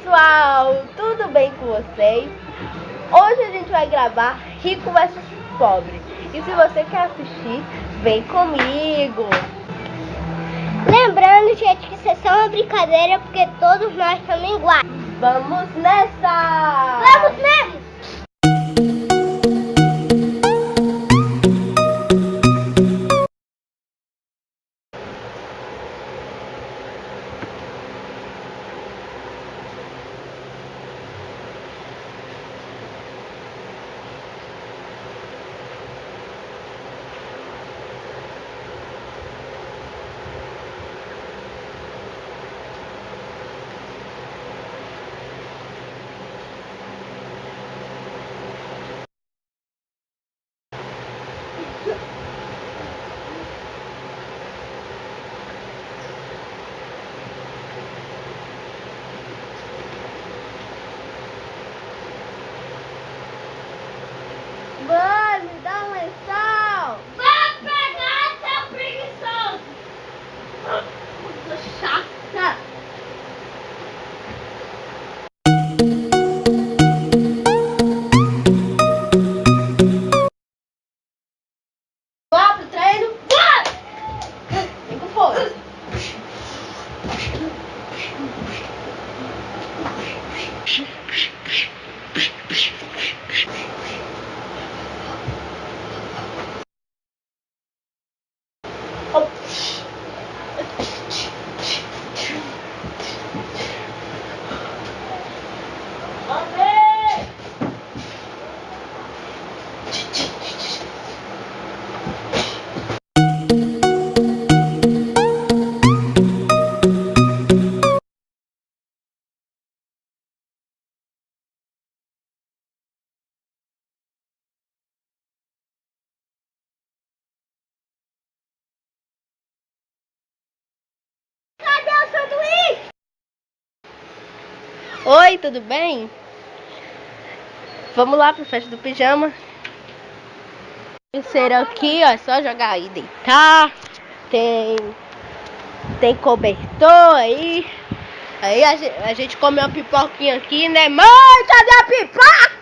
pessoal, tudo bem com vocês? Hoje a gente vai gravar Rico vs Pobre. E se você quer assistir, vem comigo. Lembrando, gente, que isso é só uma brincadeira porque todos nós estamos iguais. Vamos nessa! Vamos mesmo! Oi, tudo bem? Vamos lá pro festa do pijama. Terceiro aqui, ó, é só jogar aí, deitar. Tem tem cobertor aí. Aí a gente, a gente come uma pipoquinha aqui, né? Mãe, cadê a pipoca?